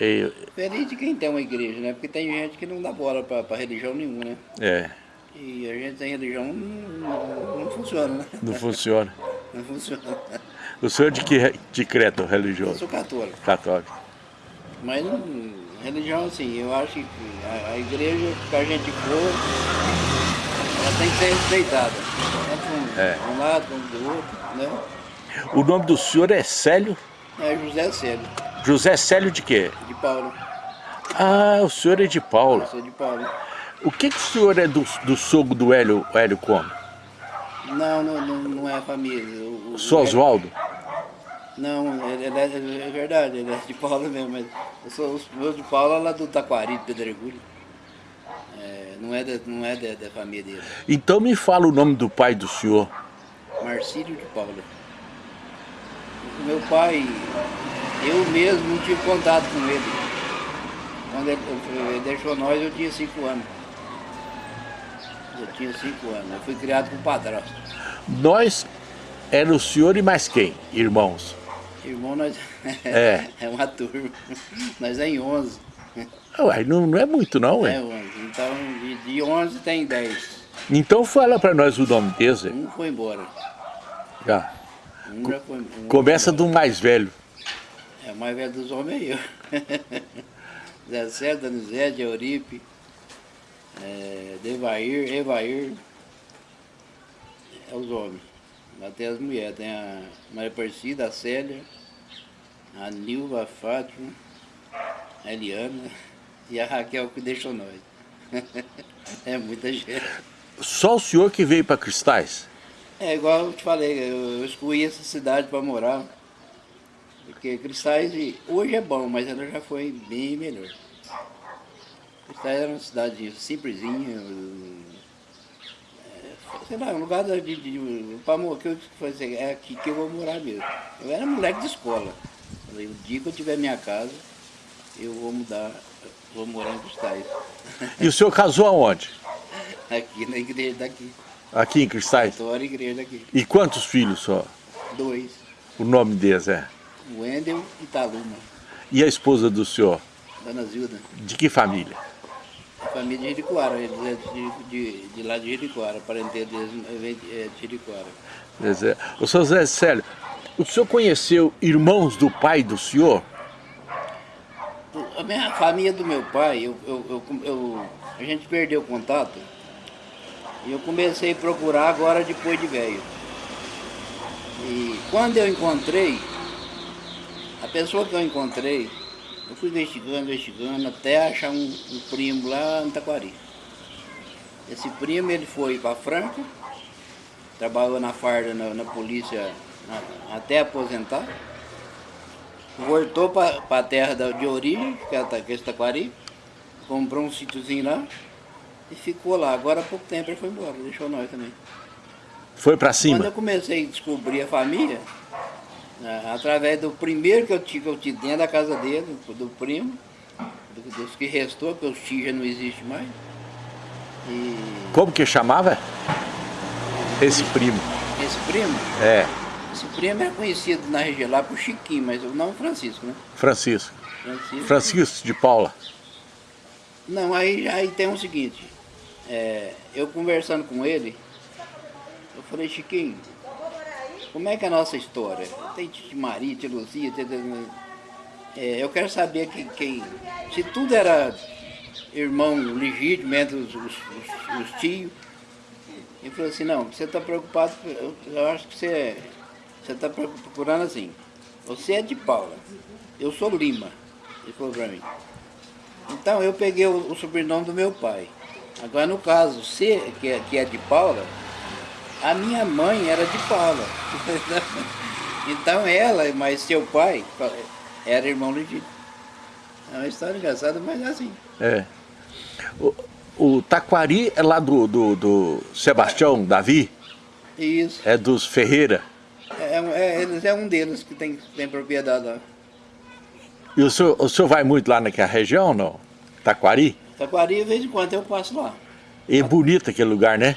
E... Feliz de quem tem uma igreja, né? Porque tem gente que não dá bola para religião nenhuma, né? É. E a gente sem religião não, não, não funciona, né? Não funciona. não funciona. O senhor de que de credo religioso? Eu sou católico. Católico. Mas não, religião, assim, eu acho que a, a igreja que a gente for, ela tem que ser respeitada. Tanto um, É. um lado, um do outro, né? O nome do senhor é Célio? É José Célio, José Célio de quê? de Paulo. Ah, o senhor é de Paulo. Eu sou de Paulo. O que, que o senhor é do, do sogro do Hélio, Hélio Come? Não, não, não, não é família. O, o- senhor Oswaldo? Não, ele, ele é, é verdade, ele é de Paulo mesmo, mas eu sou os meus de Paulo lá do Taquari, de Pedregulho. É, não é, da, não é da, da família dele. Então me fala o nome do pai do senhor. Marcílio de Paula. O Meu pai, eu mesmo não tive contato com ele. Quando ele, ele deixou nós, eu tinha cinco anos. Eu tinha cinco anos. Eu fui criado com padrasto. Nós era o senhor e mais quem? Irmãos. Irmão, nós É. é uma turma. Nós é em 11. Ué, não, não é muito não, É ué. 11. Então, de, de 11 tem 10. Então fala pra nós o nome desse. Um foi embora. Já. Um já foi um Começa do mais velho. É, mais velho dos homens é eu. Zé César, Donizete, Euripe, é, Devair, Evair. É os homens. Tem as mulheres. Tem a Maria Aparecida, a Célia, a Nilva, a Fátima, a Eliana e a Raquel que deixou nós. é muita gente. Só o senhor que veio para Cristais? É igual eu te falei, eu, eu escolhi essa cidade para morar. Porque Cristais hoje é bom, mas ela já foi bem melhor. Cristais era uma cidade simplesinha, é, sei lá, um lugar de, de, de para que eu falei assim, é aqui que eu vou morar mesmo. Eu era moleque de escola. Falei, o dia que eu tiver minha casa, eu vou mudar, vou morar em Cristais. E o senhor casou aonde? aqui na igreja daqui. Aqui em Cristais? Vitória, igreja daqui. E quantos filhos só? Dois. O nome deles é? Wendel e Taluma. E a esposa do senhor? Dona Zilda. De que família? Família de Jericoara, eles é de, de, de lá de Jericoara, parentela deles é de é de Jericoara. Dizer, O senhor Zé Célio, o senhor conheceu irmãos do pai do senhor? A minha família do meu pai, eu, eu, eu, eu- a gente perdeu o contato e eu comecei a procurar agora depois de velho. E quando eu encontrei, pessoa que eu encontrei, eu fui investigando, investigando, até achar um, um primo lá em Taquari. Esse primo ele foi para Franca, trabalhou na farda na, na polícia na- até aposentar. Voltou para a terra da- de origem, que é que é Taquari, comprou um sítiozinho lá e ficou lá. Agora há pouco tempo ele foi embora, deixou nós também. Foi para Quando cima? eu comecei a descobrir a família, através do primeiro que eu tive, que eu tive dentro da casa dele, do, primo, do- dos que restou, porque os tios já não existem mais. E Como que chamava? Esse primo. esse primo, É, esse primo é conhecido na região lá por Chiquinho, mas o nome é Francisco, né? Francisco. Francisco. Francisco de Paula. Não, aí, aí tem o seguinte, é, eu conversando com ele, eu falei, Chiquinho, como é que é a nossa história? Tem Titi Maria, Tia Luzia, tia- é, eu quero saber que, quem, se tudo era irmão legítimo entre os, os, os- os tios. Ele falou assim, não, você está preocupado, eu, eu acho que você você está procurando assim, você é de Paula, eu sou Lima, ele falou para mim. Então eu peguei o, o sobrenome do meu pai. Agora no caso, C, que é, que é de Paula, a minha mãe era de Paula. então ela, mas seu pai, era irmão legítimo. É uma história engraçada, mas é assim. É. O, o Taquari é lá do, do, do Sebastião Davi? Isso. É dos Ferreira? É, é, eles é um deles que tem, tem propriedade lá. E o senhor, o senhor vai muito lá naquela região, não? Taquari? Taquari, de vez em quando eu passo lá. E é bonito aquele lugar, né?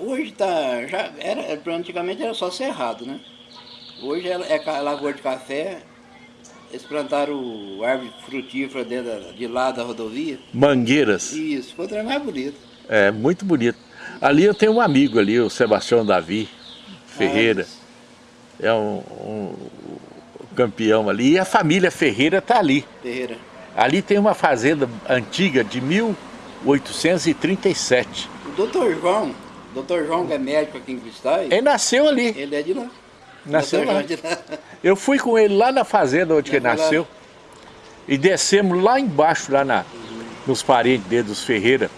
Hoje tá, já era, antigamente era só cerrado, né? Hoje é, é lagoa de café, eles plantaram árvore frutífera dentro, de lá da rodovia. Mangueiras. Isso, ficou mais bonito. É, muito bonito. Ali eu tenho um amigo ali, o Sebastião Davi Ferreira. É um, um, um campeão ali. E a família Ferreira está ali. Ferreira. Ali tem uma fazenda antiga de 1837. O doutor João, doutor João que é médico aqui em Cristais, Ele nasceu ali. ele é de lá. Nasceu lá. É de lá. Eu fui com ele lá na fazenda onde ele lá? nasceu. E descemos lá embaixo, lá na, nos parentes dele, dos Ferreira.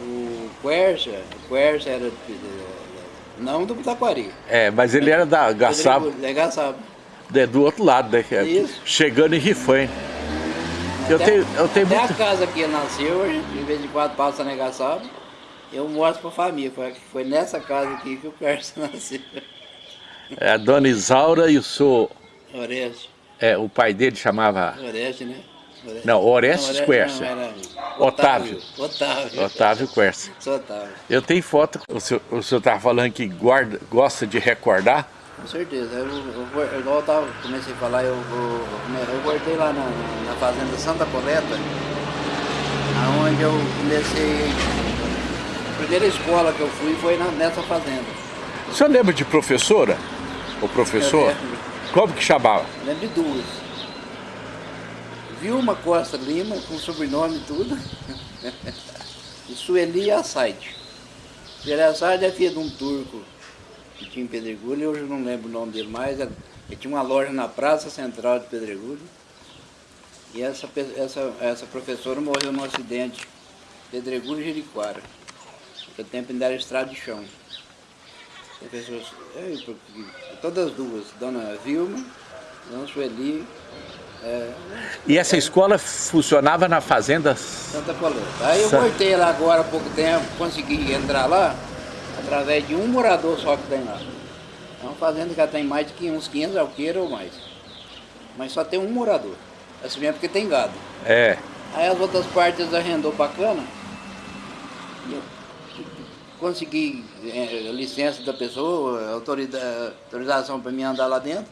O Quercia, o Quercia era de- de- não do Taquari. É, mas ele era da Gaçaba, É Gaçaba. é, do outro lado, né? é Isso. Chegando em Rifãe. Eu tenho, eu tenho Até muito... a casa que nasceu, de vez em quando passa na Gaçaba, eu mostro pra família. Foi, foi nessa casa aqui que o Quercia nasceu. É, a dona Isaura e o seu... Oreste. É, o pai dele chamava... Oreste, né? Oreste. Não, Orestes Quercia. Otávio. Otávio. Otávio Quercia. Eu tenho foto, o senhor, o senhor estava falando que guarda, gosta de recordar. Com certeza. Eu, eu, eu, igual eu tava, comecei a falar, eu, eu, eu voltei lá na, na fazenda Santa Coleta, aonde eu comecei. A primeira escola que eu fui foi na- nessa fazenda. O senhor lembra de professora? O professor? Como que chamava? Lembro de duas. Vilma Costa Lima, com sobrenome e tudo. e Sueli Assaide. Sueli Assaide é filha de um turco que tinha em Pedregulho, hoje eu não lembro o nome dele mais. Ele ele tinha uma loja na Praça Central de Pedregulho. E essa, essa, essa professora morreu num acidente. Pedregulho e Jericoara. Naquele tempo ainda era estrada de chão. É, porque- todas as duas, Dona Vilma, Dona Sueli, é, E essa escola funcionava na fazenda... Santa Coleta. Aí eu voltei lá agora há pouco tempo, consegui entrar lá através de um morador só que tem lá. É uma fazenda que já tem mais de 500, uns 500 alqueiros ou mais. Mas só tem um morador. Assim mesmo porque tem gado. É, Aí as outras partes arrendou bacana. E eu consegui eh, licença da pessoa, autorização para mim andar lá dentro.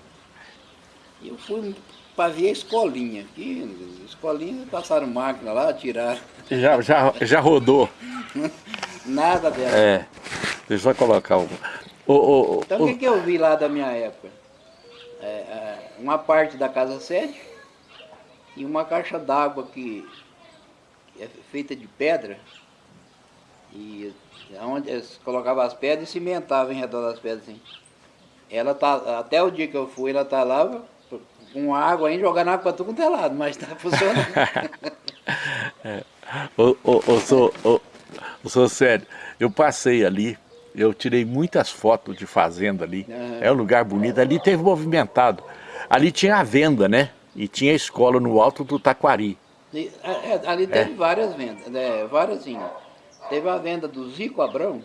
E eu fui para ver a escolinha. Que escolinha, passaram máquina lá, tiraram. já, já, já rodou. Nada dela. É, deixa eu só colocar o... o, o, Então o que, que eu vi lá da minha época? É, é, uma parte da casa sede e uma caixa d'água que é feita de pedra. E onde eles colocavam as pedras e cimentavam em redor das pedras assim. Ela tá, até o dia que eu fui, ela tá lá com água ainda, jogando água para tudo quanto é lado, mas tá funcionando. Ô, ô, ô, sou, ô, ô, sou sério, eu passei ali, eu tirei muitas fotos de fazenda ali, Aham. é um lugar bonito, ali teve movimentado, ali tinha a venda, né, e tinha a escola no alto do Taquari, E, é, é, ali teve várias vendas, né, várias sim. Teve a venda do Zico Abrão.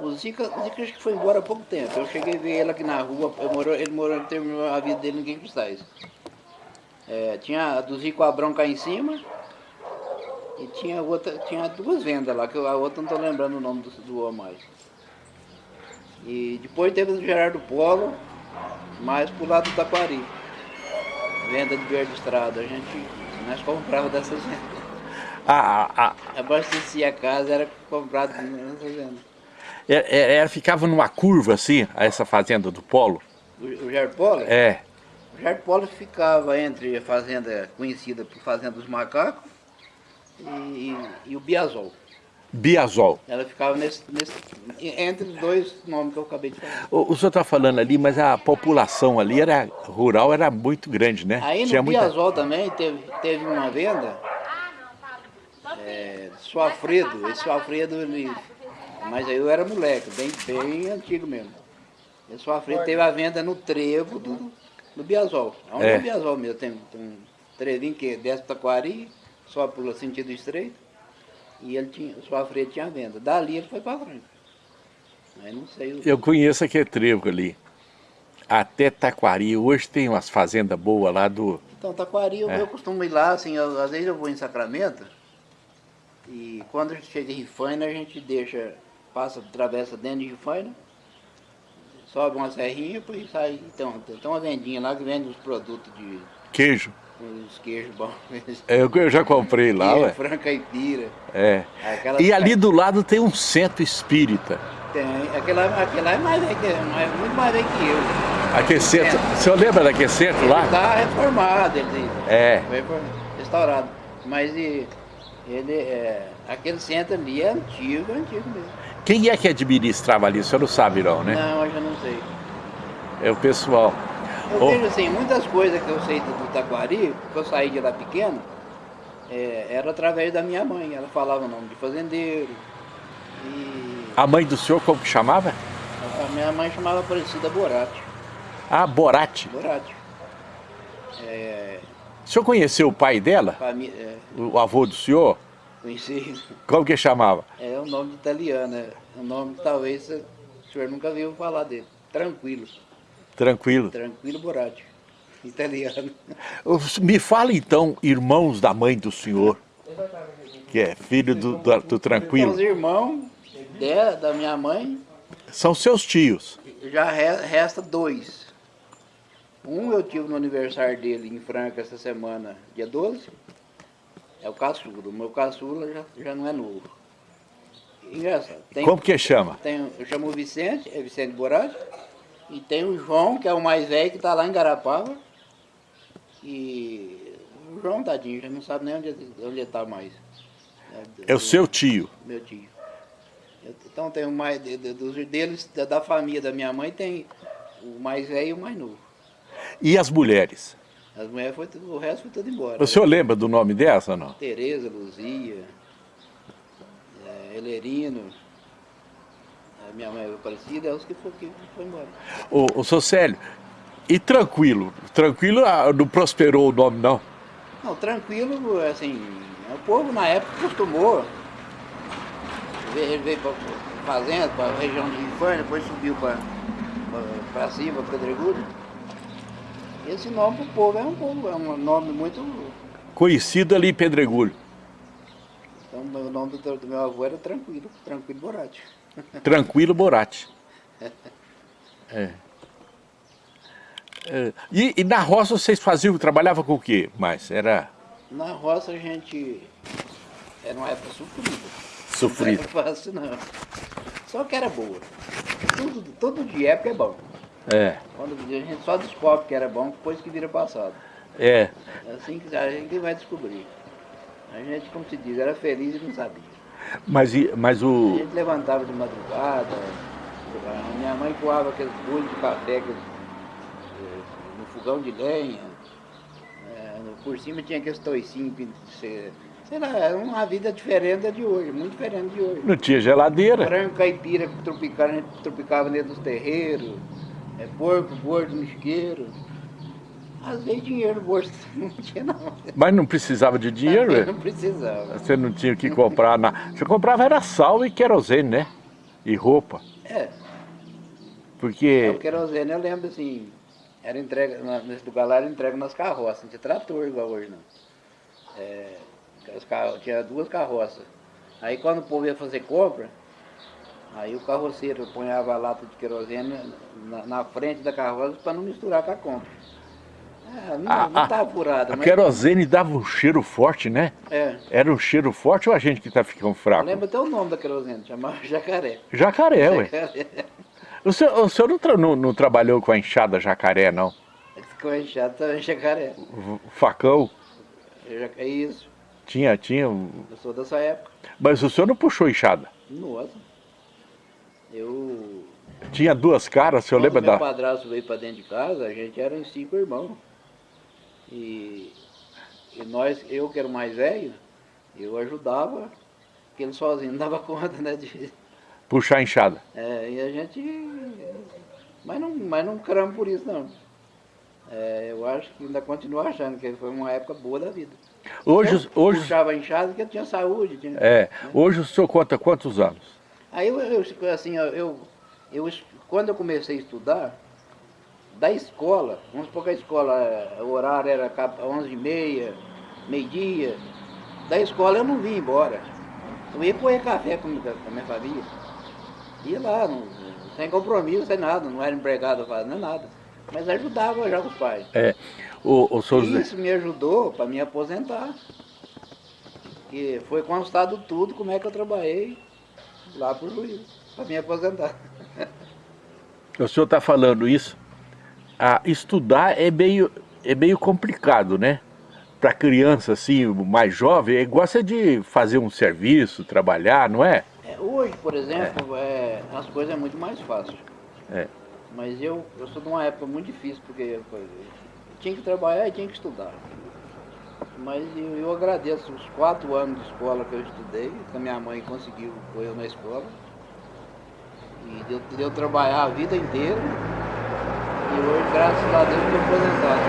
O Zico, o Zico acho que foi embora há pouco tempo. Eu cheguei a ver ele aqui na rua, eu morou, ele morou, ele terminou a vida dele em Quem Cristais. É, tinha a do Zico Abrão cá em cima. E tinha outra, tinha duas vendas lá, que eu- a outra não estou lembrando o nome do, do mais. E depois teve o Gerardo Polo, mais pro lado do Taquari. Venda de verde estrada. A gente, nós comprava dessas vendas. A, a, a, Abastecia a casa, era comprado vendas. é- é- ela ficava numa curva assim, essa fazenda do Polo, O, o Gerardo Polo? é, O Gerardo Polo ficava entre a fazenda conhecida por Fazenda dos Macacos e, e- o Biazol. Biazol. Ela ficava nesse, nesse, entre os dois nomes que eu acabei de falar. O, o senhor está falando ali, mas a população ali era rural, era muito grande, né? Aí no Tinha muita- Biazol também teve, teve uma venda, é, Suafredo, esse Suafredo, ele, mas aí eu era moleque, bem, bem antigo mesmo. Esse Suafredo teve a venda no trevo do, do Biazol, onde é É. o Biazol mesmo, tem, tem um trevinho que desce para Taquari, só pelo sentido estreito, e ele tinha, o Suafredo tinha a venda, dali ele foi para Franca. Aí não sei o... Eu conheço aquele trevo ali. Até Taquari, hoje tem umas fazendas boas lá do... Então, Taquari, eu, É. eu costumo ir lá, assim, eu- às vezes eu vou em Sacramento, e quando a gente chega em Rifaina, a gente deixa, passa, atravessa dentro de Rifaina, sobe uma serrinha, depois sai, então, tem uma vendinha lá que vende os produtos de Queijo. Os queijos bons. É, eu, já comprei lá, Queijo, ué. frango caipira. É. Aquelas E ali do lado tem um centro espírita. Tem, aquela, aquela é mais velho que, mais, muito mais velho que eu. Aquele centro, o senhor lembra daquele centro lá? Está reformado, ele É. foi reform- restaurado. Mas e, ele, é, aquele centro ali é antigo, antigo mesmo. Quem é que administrava ali? O senhor não sabe não, né? Não, eu já não sei. É o pessoal. Eu Ô, vejo assim, muitas coisas que eu sei do, do Taquari, porque eu saí de lá pequeno, é, era através da minha mãe. Ela falava o nome de fazendeiro. E a mãe do senhor como que chamava? a minha mãe chamava Aparecida Borati. Ah, Borati. Borati. É, O senhor conheceu o pai dela? é, O avô do senhor? conheci, Como que chamava? é um nome italiano, é um nome que talvez o senhor nunca viu falar dele. Tranquilo, Tranquilo. Tranquilo Borati, italiano. Me fala então, irmãos da mãe do senhor, que é filho do, do, do Tranquilo. os irmãos de- da minha mãe, São seus tios. já re- resta dois. Um eu tive no aniversário dele em Franca essa semana, dia 12. É o caçula. O meu caçula já, já não é novo. Engraçado. Tem, Como que chama? tem, eu chamo o Vicente, é Vicente Borati. E tem o João, que é o mais velho, que está lá em Garapava. E o João, tadinho, já não sabe nem onde onde está mais. É o seu tio. Meu tio. Eu- Então tem o mais de- de- dos deles, da, da família da minha mãe, tem o mais velho e o mais novo. E as mulheres? As mulheres foi o resto foi tudo embora. O senhor lembra do nome dessa ou não? Tereza, Luzia, é, Elerino, a minha mãe Aparecida, é os que foi, que foi embora. O, o seu Célio, e Tranquilo? Tranquilo ah, não prosperou o nome não? Não, tranquilo, assim, o povo na época acostumou. Ele veio para fazenda, para a região de Infânia, depois subiu para cima, para Pedregulho. Esse nome para o povo é um povo, é um nome muito. Conhecido ali em Pedregulho. Então o nome do, do meu avô era Tranquilo, Tranquilo Borati. Tranquilo Borati. É. É, E, e na roça vocês faziam, trabalhavam com o quê mais? Era Na roça a gente. Era uma época sofrida. sofrido. Não era fácil não. Só que era boa. Tudo, todo dia época é bom. É, Quando a gente só descobre que era bom depois que vira passado. é. É assim que a gente vai descobrir. A gente, como se diz, era feliz e não sabia. Mas, mas A o. gente levantava de madrugada, a minha mãe coava aqueles bolos de café eh, no fogão de lenha, eh, por cima tinha aqueles toicinhos, sei lá, era uma vida diferente de hoje, muito diferente de hoje. Não tinha geladeira. Frango caipira tropicava, a gente tropicava dentro dos terreiros, é, porco gordo no isqueiro. Às vezes dinheiro no bolso não tinha não. Mas não precisava de dinheiro, é? Não precisava. Você não tinha o que comprar. Na... Você comprava era sal e querosene, né? E roupa. É, o Porque. querosene eu lembro assim, era entrega, nesse lugar lá era entrega nas carroças, não tinha trator igual hoje não. É, tinha duas carroças. Aí quando o povo ia fazer compra, aí o carroceiro ponhava a lata de querosene na, na frente da carroça para não misturar com a compra. É, não, A- não a- tá apurado, A mas. querosene dava um cheiro forte, né? É. Era um cheiro forte ou a gente que tá ficando fraco? lembro até o nome da querosene, chamava jacaré. Jacaré, ué. Jacaré. O senhor, o senhor não, tra- não- não trabalhou com a enxada jacaré, não? Ficou inchado também jacaré. O facão Ja- É isso. tinha, tinha. Eu sou dessa época. Mas o senhor não puxou enxada. Nossa. Eu. Tinha duas caras, o senhor lembra meu da. padrasto veio para dentro de casa, a gente era em cinco irmãos. E, e nós, eu que era o mais velho, eu ajudava, porque ele sozinho não dava conta, né? De, Puxar a enxada. é, e a gente. Mas não, mas não cramo por isso não. É, eu acho que ainda continuo achando que foi uma época boa da vida. Hoje, eu hoje, puxava a enxada porque eu tinha saúde. Tinha, é, hoje o senhor conta quantos anos? Aí eu, eu, assim, eu, eu, quando eu comecei a estudar, da escola, vamos supor que a escola, eh, o horário era cap- 11h30, meio-dia, da escola eu não vim embora. Eu ia comer café com, com a minha família. Ia lá, não- sem compromisso, sem nada, não era empregado, não é nada. Mas ajudava já os pais. É, o, o senhor... Isso me ajudou para me aposentar. E foi constado tudo como é que eu trabalhei lá por Luiz, para me aposentar. O senhor está falando isso, ah, estudar é meio, é meio complicado, né? Para criança assim, mais jovem, gosta de fazer um serviço, trabalhar, não é? é hoje, por exemplo, é. É, as coisas é muito mais fácil. É. Mas eu, eu sou de uma época muito difícil, porque eu, eu tinha que trabalhar e tinha que estudar. Mas eu, eu, agradeço os quatro anos de escola que eu estudei, que a minha mãe conseguiu pôr eu na escola. E deu, deu trabalhar a vida inteira. E hoje, graças a Deus, estou aposentado.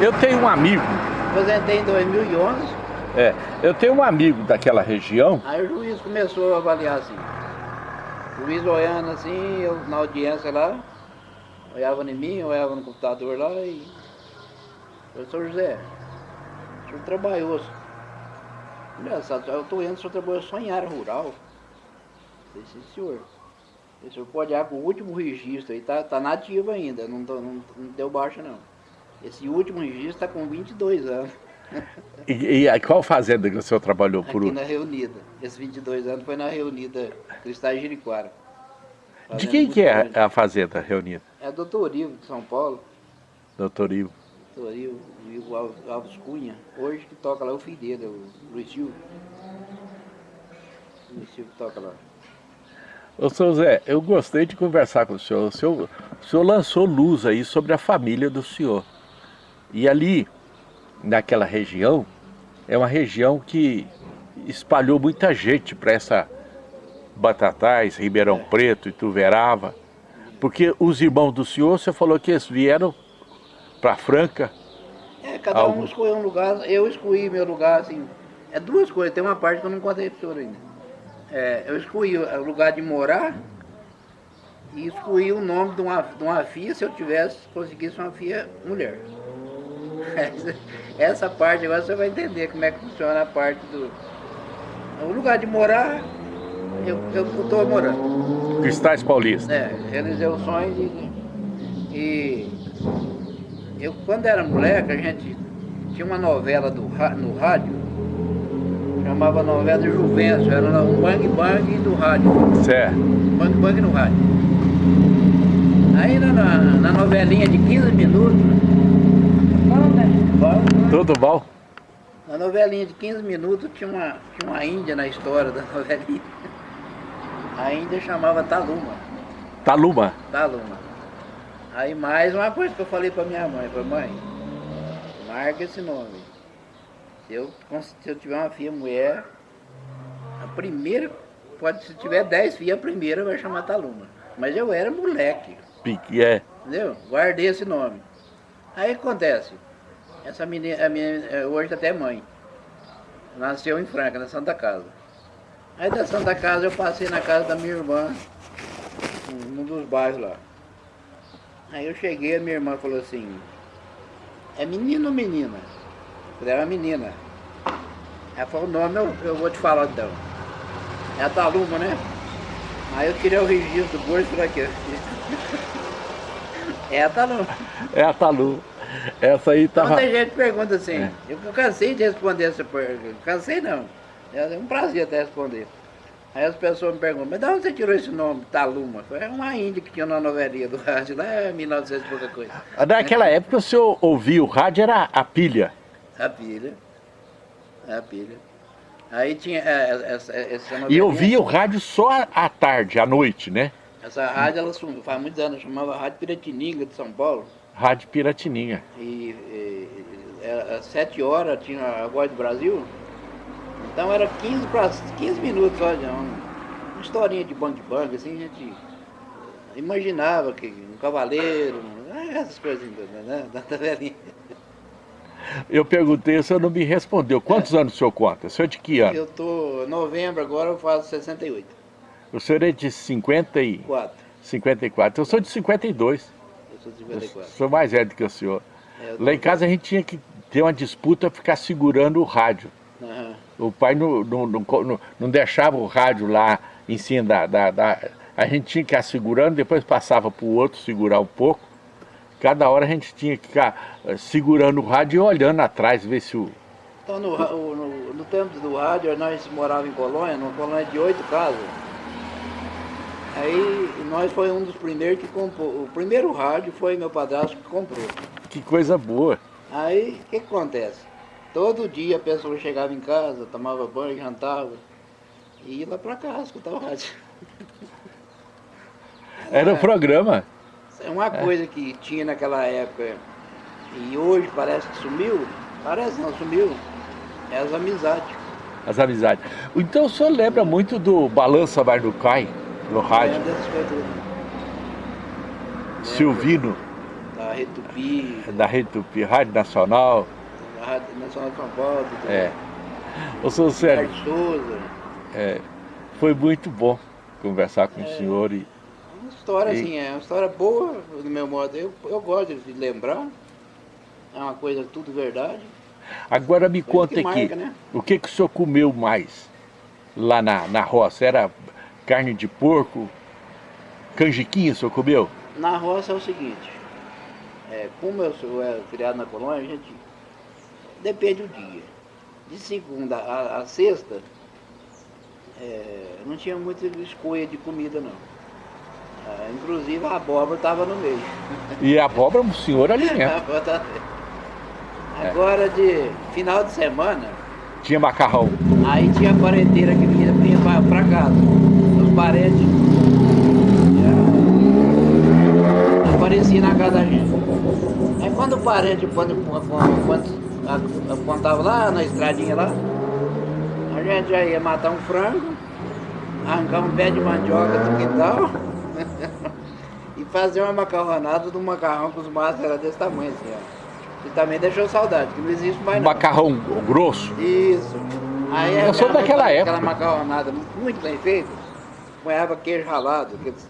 Eu tenho um amigo. Aposentei em 2011. É, eu tenho um amigo daquela região. Aí o juiz começou a avaliar assim. O juiz olhando assim, eu na audiência lá, olhava em mim, olhava no computador lá e. Professor José, o senhor trabalhou. Engraçado, eu estou indo, o senhor trabalhou só em área rural. Eu disse, senhor. O senhor pode ir com o último registro aí, tá, tá nativo ainda, não, não, não deu baixa não. Esse último registro está com 22 anos. E, e qual fazenda que o senhor trabalhou por Aqui na Reunida. Esses 22 anos foi na Reunida Cristais Jeriquara. De quem que é a fazenda Reunida? É Doutor Ivo, de São Paulo. Doutor Ivo. Doutor Ivo, Ivo Alves Cunha. Hoje que toca lá é o filho dele, o Luiz Silvio. O Luiz Silvio toca lá. Ô, seu Zé, eu gostei de conversar com o senhor. O senhor, o senhor lançou luz aí sobre a família do senhor. E ali, naquela região, é uma região que espalhou muita gente para essa Batatais, Ribeirão Preto, Ituverava. Porque os irmãos do senhor, você falou que eles vieram para Franca. É, cada um escolheu um lugar, eu escolhi meu lugar, assim, é duas coisas, tem uma parte que eu não contei para o senhor ainda. É, eu escolhi o lugar de morar e escolhi o nome de uma, de uma filha se eu tivesse, conseguisse uma filha mulher. Essa, essa parte agora você vai entender como é que funciona a parte do... O lugar de morar, eu estou morando. Cristais Paulista. É, realizei o sonho de... E eu, quando era moleque, a gente tinha uma novela do, no rádio, chamava novela de Juvencio, era um bang bang do rádio. Certo. Bang bang no rádio. Aí na, na novelinha de 15 minutos. Bom, Tudo bom? Na novelinha de 15 minutos tinha uma, tinha uma índia na história da novelinha. A índia chamava Taluma. Taluma? Taluma. Aí mais uma coisa que eu falei pra minha mãe, falei, mãe, marca esse nome. Se eu, se eu tiver uma filha mulher, a primeira, pode, se tiver dez filhas, a primeira vai chamar Taluma. Mas eu era moleque. Pique, é. Entendeu? Guardei esse nome. Aí acontece, essa menina, a minha, é, hoje até mãe, nasceu em Franca, na Santa Casa. Aí da Santa Casa eu passei na casa da minha irmã, num dos bairros lá. Aí eu cheguei, a minha irmã falou assim, é menino ou menina? Eu falei, é uma menina. Ela falou, o nome eu, eu vou te falar então. É a Taluma, né? Aí eu tirei o registro do bolso e aqui. É a Taluma. É a Taluma. Essa aí tava... Muita gente pergunta assim, é. eu cansei de responder essa pergunta. Cansei não. É um prazer até responder. Aí as pessoas me perguntam, mas de onde você tirou esse nome, Taluma? É uma índia que tinha na novelinha do rádio, lá em 1900 e pouca coisa. Naquela época o senhor ouvia o rádio, era a pilha? A pilha, a pilha. Aí tinha é, é, essa, essa. E ouvia o rádio só à tarde, à noite, né? Essa rádio, ela faz muitos anos, chamava Rádio Piratininga de São Paulo. Rádio Piratininga. E, e, e às sete horas tinha a Voz do Brasil. Então era 15, pra, 15 minutos, olha, uma, uma historinha de bang bang, assim, a gente imaginava que um cavaleiro, essas coisas, né, da velhinha. Eu perguntei, o senhor não me respondeu. Quantos é. anos o senhor conta? O senhor é de que ano? Eu tô, novembro agora eu faço 68. O senhor é de 54? 54. Eu sou de 52. Eu sou de 54. Eu sou mais velho do que o senhor. É, Lá em casa a gente tinha que ter uma disputa, ficar segurando o rádio. Uhum. O pai não, não, não, não, deixava o rádio lá em cima da, da, da, A gente tinha que ir segurando, depois passava para o outro segurar um pouco. Cada hora a gente tinha que ficar eh, segurando o rádio e olhando atrás, ver se o... Então no, no, no tempo do rádio, nós morávamos em Colônia, numa colônia de oito casas. Aí nós foi um dos primeiros que comprou. O primeiro rádio foi meu padrasto que comprou. Que coisa boa. Aí o que, que acontece? Todo dia a pessoa chegava em casa, tomava banho, jantava e ia lá pra casa escutar o rádio. Era o é. programa. É uma coisa que tinha naquela época e hoje parece que sumiu, parece não, sumiu, é as amizades. As amizades. Então o senhor lembra muito do Balança Barducai, no rádio? Silvino. Da Rede Tupi. Da Rede Tupi, Rádio Nacional. Da Rádio Nacional de São Paulo. É. Ô, senhor Sérgio. Souza. É, foi muito bom conversar com é. o senhor e uma história, e... assim, é uma história boa, do meu modo. Eu, eu gosto de lembrar. É uma coisa tudo verdade. Agora me conta aqui, né? o que, que o senhor comeu mais lá na, na roça? Era carne de porco, canjiquinha o senhor comeu? Na roça é o seguinte, é, como eu sou é, criado na colônia, a gente depende do dia. De segunda a, a sexta, é, não tinha muita escolha de comida não. É, inclusive a abóbora estava no meio. E a abóbora o senhor alimenta. Tá Agora de final de semana. Tinha macarrão. Aí tinha a quarenteira que vinha, vinha para casa. Os parentes. Aparecia na casa da gente. Aí quando o parente, quando, quando, quando tava lá na estradinha lá, a gente já ia matar um frango, arrancar um pé de mandioca do quintal e fazer uma macarronada do macarrão com os maços era desse tamanho assim, ó. E também deixou saudade, que não existe mais não. Macarrão grosso? Isso. Aí Eu sou daquela época. Aquela macarronada muito bem feita, ponhava queijo ralado. Aqueles...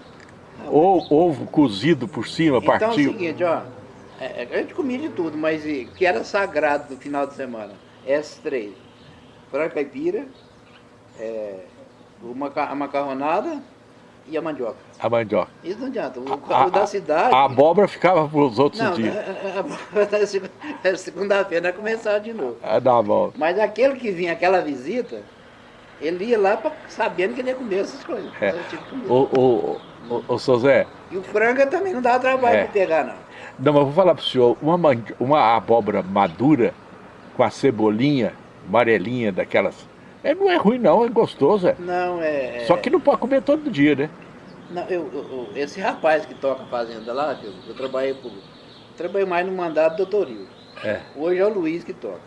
Ou ovo cozido por cima, então, partiu. Então é o seguinte, ó, é, é, a gente comia de tudo, mas o que era sagrado no final de semana? Essas três. Frango caipira, é, a macarronada e a mandioca. A mandioca. Isso não adianta. O, a, o da cidade. A abóbora ficava para os outros não, dias. A, a, segunda-feira começava de novo. É da abóbora. Mas aquele que vinha, aquela visita, ele ia lá pra, sabendo que ele ia comer essas coisas. É. O, o, o, o, Zé. E o frango também não dava trabalho é. de pegar, não. Não, mas vou falar para o senhor, uma, uma abóbora madura, com a cebolinha amarelinha daquelas é, não é ruim não, é gostoso. É. Não, é, é... Só que não pode comer todo dia, né? Não, eu, eu, esse rapaz que toca fazenda lá, eu, eu trabalhei por. Trabalhei mais no mandato do doutoril. É. Hoje é o Luiz que toca.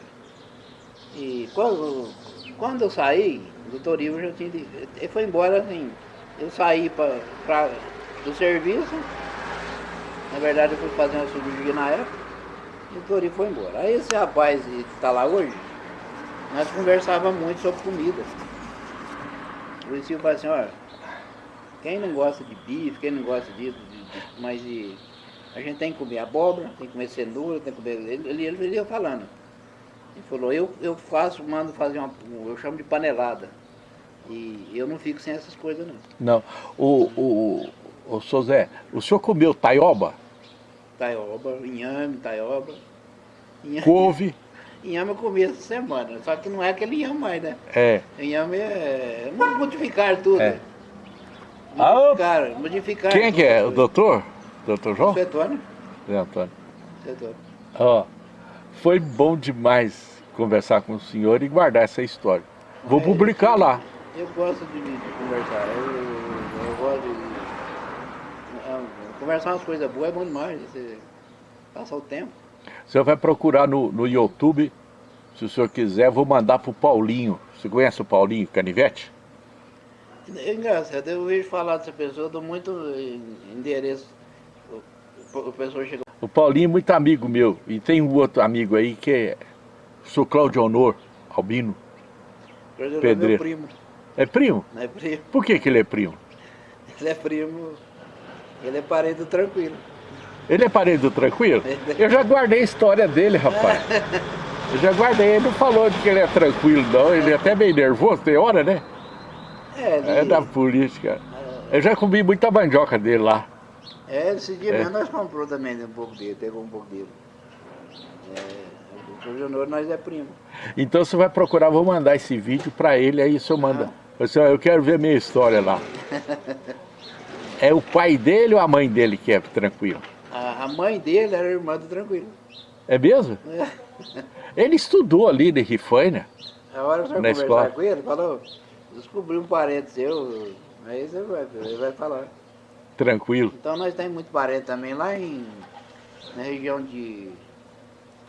E quando, quando eu saí, o doutoril já tinha. Ele foi embora assim. Eu saí pra, pra, do serviço. Na verdade eu fui fazer uma cirurgia na época. E o doutoril foi embora. Aí esse rapaz que está lá hoje, nós conversávamos muito sobre comida. O Luiz Silva falou assim, olha, quem não gosta de bife, quem não gosta disso, de, de, mas de, a gente tem que comer abóbora, tem que comer cenoura, tem que comer. Ele, ele, ele ia falando. Ele falou, eu, eu faço, mando fazer uma. Eu chamo de panelada. E eu não fico sem essas coisas não. Não. O, o, o, o o senhor comeu taioba? Taioba, inhame, taioba. Inhame. Couve. Inhame eu comi essa semana, só que não é aquele inhame mais, né? É. Inhame é. Modificar tudo. É. Modificar, ah, modificar. Quem é que é? O doutor? Doutor João? Seu Antônio. Seu Antônio. Seu Antônio. Ó, foi bom demais conversar com o senhor e guardar essa história. Vou é, publicar eu, lá. Eu gosto de, de conversar. Eu. Conversar umas coisas boas é bom demais. Você passar o tempo. O senhor vai procurar no, no YouTube, se o senhor quiser, vou mandar para o Paulinho. Você conhece o Paulinho Canivete? É engraçado, eu vejo falar dessa pessoa, eu dou muito endereço. O, o, pessoa chega... o Paulinho é muito amigo meu, e tem um outro amigo aí que é sou Cláudio Honor, Albino. Pedreiro. É meu primo. É primo? É primo. Por que, que ele é primo? Ele é primo, ele é parente tranquilo. Ele é parente do Tranquilo? Eu já guardei a história dele, rapaz. Eu já guardei, ele não falou de que ele é tranquilo, não. Ele é até meio nervoso, tem hora, né? É, é da política. Eu já comi muita mandioca dele lá. É, esse dia é. mesmo nós comprou também um pouco dele, pegou um pouco dele. É, o Jonor nós é primo. Então você vai procurar, vou mandar esse vídeo para ele, aí o senhor manda. Ah. Eu quero ver minha história lá. é o pai dele ou a mãe dele que é tranquilo? A, a mãe dele era irmã do Tranquilo. É mesmo? É. Ele estudou ali de Rifaina. A hora que conversar escola. com ele, falou, descobri um parente seu, aí você vai, ele vai falar. Tranquilo. Então nós temos muito parente também lá em, na região de...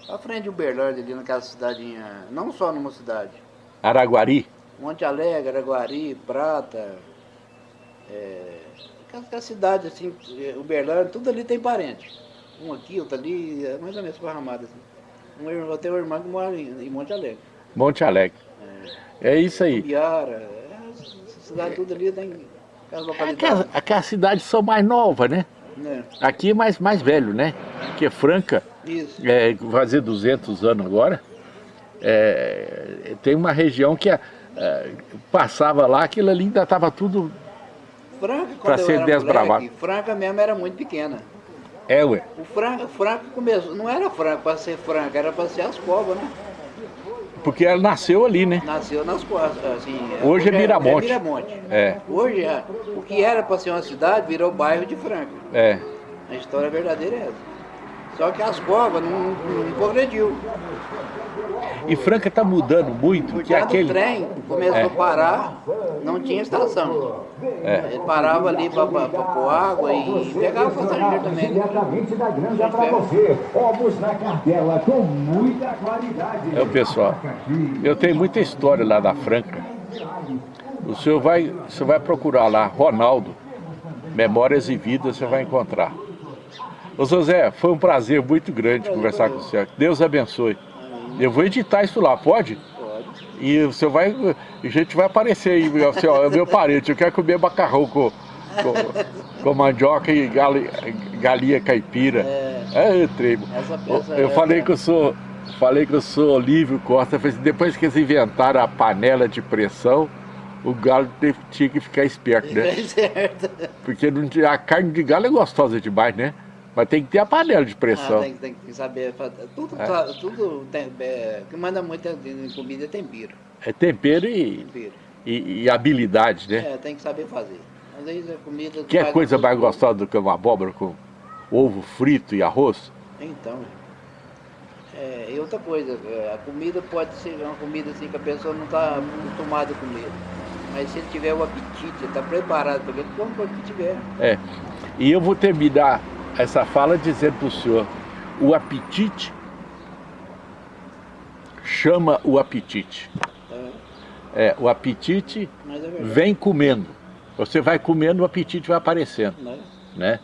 À frente de Uberlândia, ali naquela cidadinha, não só numa cidade. Araguari? Monte Alegre, Araguari, Prata, é, aquela cidade assim, Uberlândia, tudo ali tem parente. Um aqui, outro ali, é mais ou menos esparramado assim. Um, eu tenho um irmão que mora em, Monte Alegre. Monte Alegre. É, é isso aí. Biara, é, cidade tudo ali tem aquelas localidades. É aquelas cidades são mais novas, né? É. Aqui é mais, mais velho, né? Porque Franca, Isso. É, fazer 200 anos agora, é, tem uma região que é, é, passava lá, aquilo ali ainda estava tudo para ser desbravado. Franca mesmo era muito pequena. É, ué. O Franca, Franca começou, não era Franca para ser Franca, era para ser as covas, né? Porque ela nasceu ali, né? Nasceu nas costas, assim. Hoje, é hoje é Miramonte. É, Miramonte. É. Hoje, é, o que era para ser uma cidade virou bairro de Franca. É. A história verdadeira é essa. Só que as covas não, não progrediu. E Franca está mudando muito. Porque que aquele... o trem começou é. a parar, não tinha estação. É. Ele parava ali para pôr água e pegava o passageiro também. Diretamente da granja para você. Ovos na cartela com muita qualidade. É o pessoal. Eu tenho muita história lá da Franca. O senhor vai, você vai procurar lá, Ronaldo, Memórias e Vidas, você vai encontrar. Ô José, foi um prazer muito grande conversar com você. Deus abençoe. Eu vou editar isso lá, pode? Pode. E você vai, a gente vai aparecer aí, assim, ó, é meu parente, eu quero comer macarrão com, com, com mandioca e galinha, galinha caipira. É, é tremo. Eu, eu é falei que eu sou, falei que eu sou Olívio Costa, depois que eles inventaram a panela de pressão, o galo teve, tinha que ficar esperto, né? certo. Porque não, a carne de galo é gostosa demais, né? Mas tem que ter a panela de pressão. Ah, tem, tem, que saber. Tudo, é. tudo tem, é, que manda muito em comida é tempero. É tempero e, tempero. e, e habilidade, né? É, tem que saber fazer. Às vezes a comida. Que é coisa mais gostosa do que uma abóbora com ovo frito e arroz? Então. É, e outra coisa, é, a comida pode ser uma comida assim que a pessoa não está acostumada a comer. Mas se ele tiver o apetite, está preparado para ele, come o que tiver. É. E eu vou terminar essa fala dizendo para o senhor, o apetite chama o apetite. É, o apetite é vem comendo. Você vai comendo, o apetite vai aparecendo. É? Né?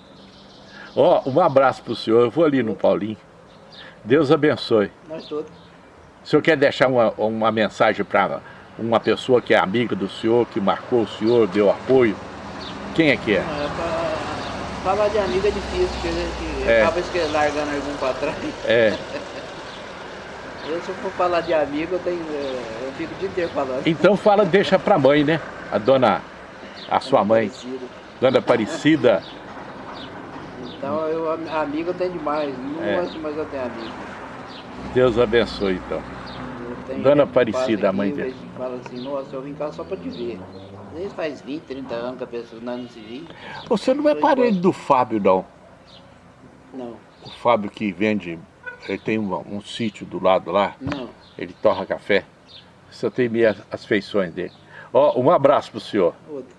Ó, um abraço para o senhor, eu vou ali no Paulinho. Deus abençoe. Nós todos. O senhor quer deixar uma, uma mensagem para uma pessoa que é amiga do senhor, que marcou o senhor, deu apoio? Quem é que é? é Falar de amigo é difícil, porque a gente é. acaba largando algum para trás. É. Eu, se eu for falar de amigo, eu, tenho, eu fico o dia inteiro falando. Então fala, deixa pra mãe, né? A dona, a sua mãe. Aparecida. Dona Aparecida. Então, eu, amigo eu tenho demais. Não é. gosto, mas eu tenho amigo. Deus abençoe, então. Dona Aparecida, a mãe dele. Fala assim, nossa, eu vim cá só pra te ver. Vezes faz 20, 30 anos que a pessoa não se vive. Você não é parente do Fábio, não? Não. O Fábio que vende, ele tem um, um sítio do lado lá? Não. Ele torra café? Você tem meio as, feições dele. Ó, um abraço pro senhor. Outro.